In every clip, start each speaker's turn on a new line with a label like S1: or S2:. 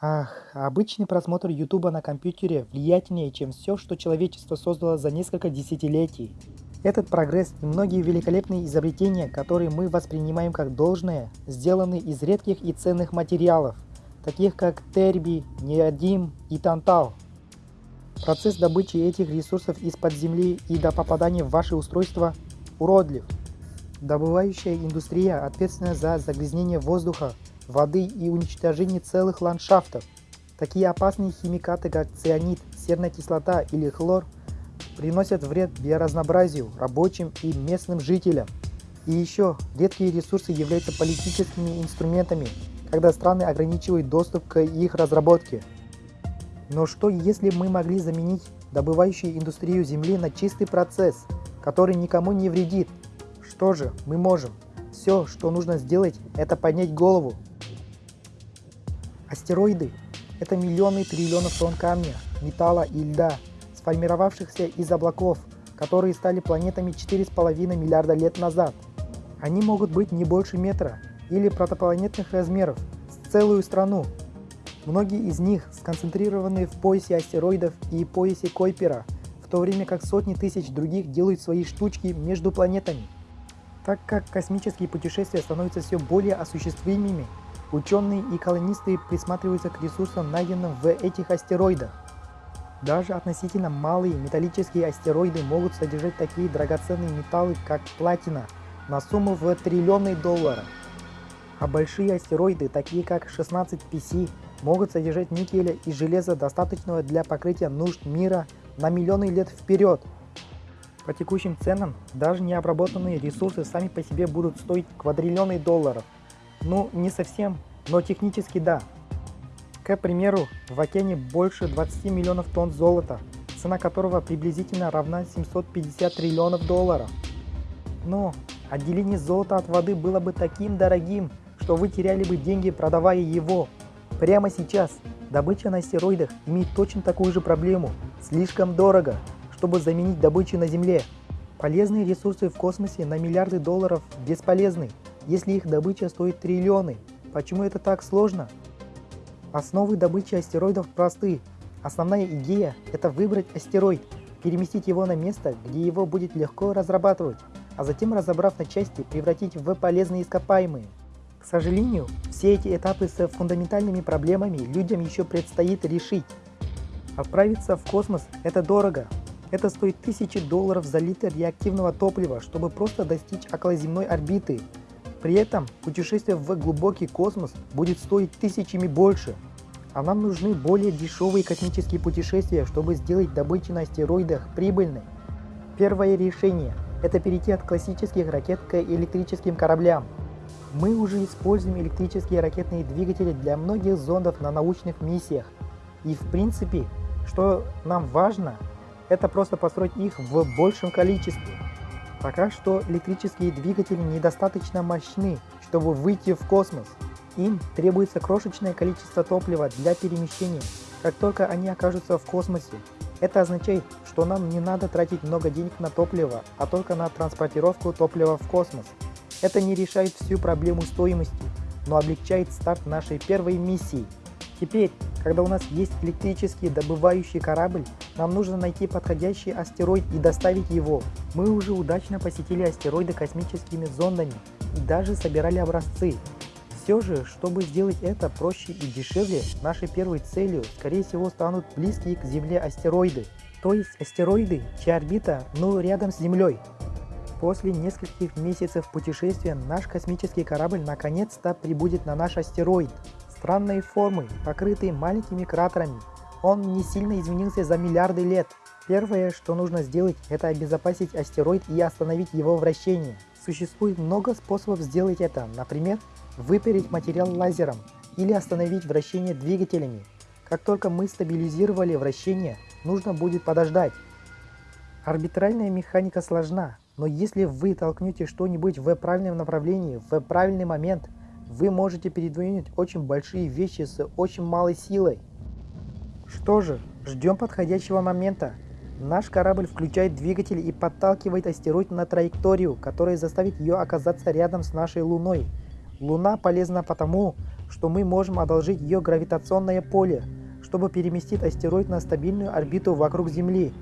S1: Ах, обычный просмотр Ютуба на компьютере влиятельнее, чем все, что человечество создало за несколько десятилетий. Этот прогресс и многие великолепные изобретения, которые мы воспринимаем как должное, сделаны из редких и ценных материалов, таких как терби, неодим и тантал. Процесс добычи этих ресурсов из-под земли и до попадания в ваши устройства уродлив. Добывающая индустрия ответственна за загрязнение воздуха, воды и уничтожение целых ландшафтов. Такие опасные химикаты, как цианид, серная кислота или хлор, приносят вред биоразнообразию, рабочим и местным жителям. И еще, редкие ресурсы являются политическими инструментами, когда страны ограничивают доступ к их разработке. Но что если мы могли заменить добывающую индустрию Земли на чистый процесс, который никому не вредит? Что же мы можем? Все, что нужно сделать, это поднять голову. Астероиды – это миллионы триллионов тонн камня, металла и льда, сформировавшихся из облаков, которые стали планетами 4,5 миллиарда лет назад. Они могут быть не больше метра или протопланетных размеров, с целую страну. Многие из них сконцентрированы в поясе астероидов и поясе Койпера, в то время как сотни тысяч других делают свои штучки между планетами. Так как космические путешествия становятся все более осуществимыми, ученые и колонисты присматриваются к ресурсам, найденным в этих астероидах. Даже относительно малые металлические астероиды могут содержать такие драгоценные металлы, как платина, на сумму в триллионы долларов. А большие астероиды, такие как 16 PC, могут содержать никеля и железа, достаточного для покрытия нужд мира на миллионы лет вперед. По текущим ценам, даже необработанные ресурсы сами по себе будут стоить квадриллионы долларов. Ну, не совсем, но технически да. К примеру, в океане больше 20 миллионов тонн золота, цена которого приблизительно равна 750 триллионов долларов. Но отделение золота от воды было бы таким дорогим, что вы теряли бы деньги, продавая его. Прямо сейчас добыча на астероидах имеет точно такую же проблему. Слишком дорого, чтобы заменить добычу на Земле. Полезные ресурсы в космосе на миллиарды долларов бесполезны, если их добыча стоит триллионы. Почему это так сложно? Основы добычи астероидов просты. Основная идея – это выбрать астероид, переместить его на место, где его будет легко разрабатывать, а затем, разобрав на части, превратить в полезные ископаемые. К сожалению, все эти этапы с фундаментальными проблемами людям еще предстоит решить. Отправиться в космос – это дорого. Это стоит тысячи долларов за литр реактивного топлива, чтобы просто достичь околоземной орбиты при этом путешествие в глубокий космос будет стоить тысячами больше. А нам нужны более дешевые космические путешествия, чтобы сделать добычу на астероидах прибыльной. Первое решение – это перейти от классических ракет к электрическим кораблям. Мы уже используем электрические ракетные двигатели для многих зондов на научных миссиях. И в принципе, что нам важно, это просто построить их в большем количестве. Пока что электрические двигатели недостаточно мощны, чтобы выйти в космос. Им требуется крошечное количество топлива для перемещения, как только они окажутся в космосе. Это означает, что нам не надо тратить много денег на топливо, а только на транспортировку топлива в космос. Это не решает всю проблему стоимости, но облегчает старт нашей первой миссии. Теперь, когда у нас есть электрический добывающий корабль, нам нужно найти подходящий астероид и доставить его. Мы уже удачно посетили астероиды космическими зондами и даже собирали образцы. Все же, чтобы сделать это проще и дешевле, нашей первой целью, скорее всего, станут близкие к Земле астероиды. То есть астероиды, чья орбита, ну, рядом с Землей. После нескольких месяцев путешествия наш космический корабль наконец-то прибудет на наш астероид. Странной формы, покрытый маленькими кратерами, он не сильно изменился за миллиарды лет. Первое, что нужно сделать, это обезопасить астероид и остановить его вращение. Существует много способов сделать это, например, выпереть материал лазером или остановить вращение двигателями. Как только мы стабилизировали вращение, нужно будет подождать. Арбитральная механика сложна, но если вы толкнете что-нибудь в правильном направлении в правильный момент, вы можете передвинуть очень большие вещи с очень малой силой. Что же, ждем подходящего момента. Наш корабль включает двигатель и подталкивает астероид на траекторию, которая заставит ее оказаться рядом с нашей Луной. Луна полезна потому, что мы можем одолжить ее гравитационное поле, чтобы переместить астероид на стабильную орбиту вокруг Земли,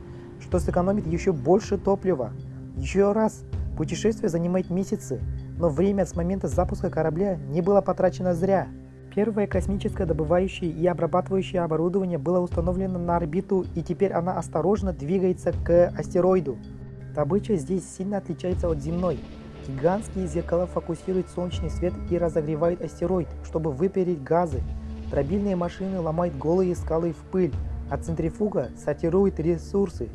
S1: что сэкономит еще больше топлива. Еще раз, путешествие занимает месяцы, но время с момента запуска корабля не было потрачено зря. Первое космическое добывающее и обрабатывающее оборудование было установлено на орбиту и теперь она осторожно двигается к астероиду. Добыча здесь сильно отличается от земной. Гигантские зеркала фокусируют солнечный свет и разогревают астероид, чтобы выпереть газы. Дробильные машины ломают голые скалы в пыль, а центрифуга сортирует ресурсы.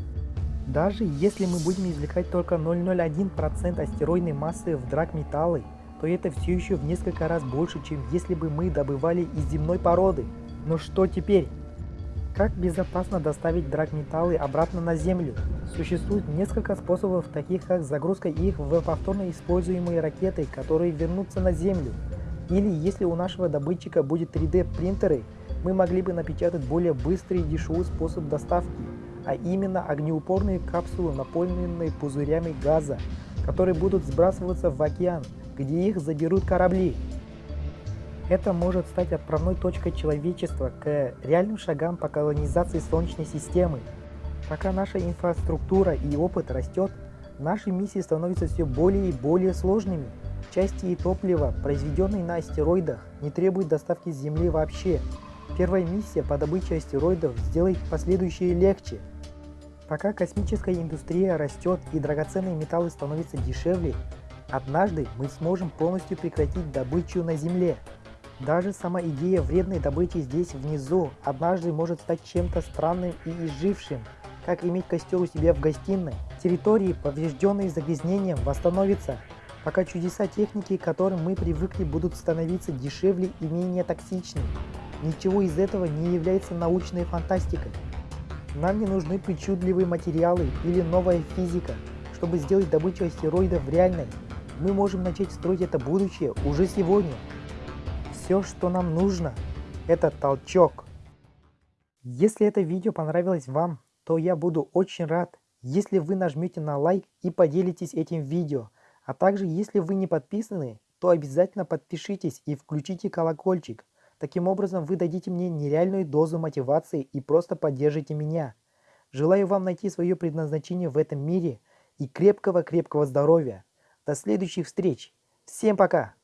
S1: Даже если мы будем извлекать только 0,01% астероидной массы в драгметаллы, то это все еще в несколько раз больше, чем если бы мы добывали из земной породы. Но что теперь? Как безопасно доставить драгметаллы обратно на Землю? Существует несколько способов, таких как загрузка их в повторно используемые ракеты, которые вернутся на Землю. Или если у нашего добытчика будет 3D принтеры, мы могли бы напечатать более быстрый и дешевый способ доставки, а именно огнеупорные капсулы, наполненные пузырями газа, которые будут сбрасываться в океан где их заберут корабли. Это может стать отправной точкой человечества к реальным шагам по колонизации Солнечной системы. Пока наша инфраструктура и опыт растет, наши миссии становятся все более и более сложными. Части и топливо, произведенные на астероидах, не требуют доставки с Земли вообще. Первая миссия по добыче астероидов сделает последующие легче. Пока космическая индустрия растет и драгоценные металлы становятся дешевле, Однажды мы сможем полностью прекратить добычу на Земле. Даже сама идея вредной добычи здесь внизу однажды может стать чем-то странным и изжившим, как иметь костер у себя в гостиной. Территории, поврежденные загрязнением, восстановятся, пока чудеса техники, к которым мы привыкли, будут становиться дешевле и менее токсичны. Ничего из этого не является научной фантастикой. Нам не нужны причудливые материалы или новая физика, чтобы сделать добычу астероидов реальной мы можем начать строить это будущее уже сегодня. Все, что нам нужно, это толчок. Если это видео понравилось вам, то я буду очень рад, если вы нажмете на лайк и поделитесь этим видео. А также, если вы не подписаны, то обязательно подпишитесь и включите колокольчик. Таким образом, вы дадите мне нереальную дозу мотивации и просто поддержите меня. Желаю вам найти свое предназначение в этом мире и крепкого-крепкого здоровья. До следующих встреч. Всем пока!